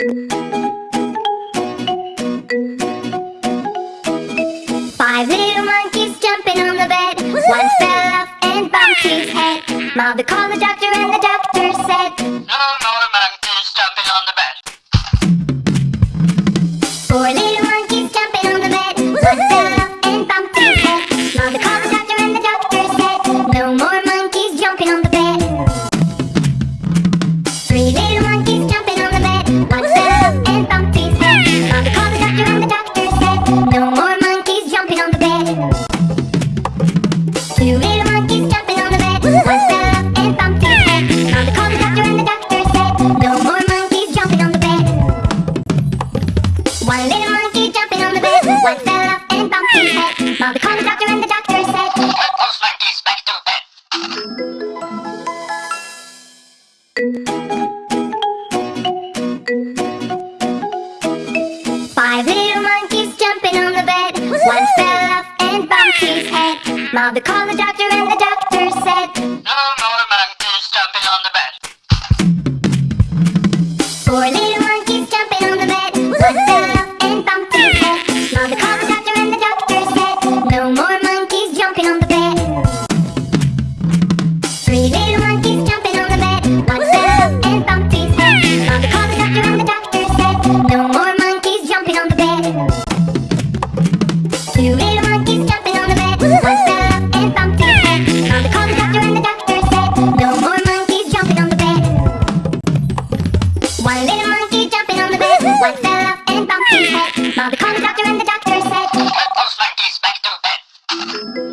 Five little monkeys jumping on the bed. One fell off and bumped his head. Mother called the doctor and the doctor said, No more monkeys jumping on the bed. Mother called the doctor and the doctor said, Put those monkeys back to bed. Five little monkeys jumping on the bed. One fell off and bumped his head. Called the doctor and Two little monkeys jumping on the bed Bust up and bumped his head Mama called the doctor and the doctor said No more monkeys jumping on the bed One little monkey jumping on the bed One fell off and bumped his head Mama called the doctor and the doctor said Get those monkeys back to bed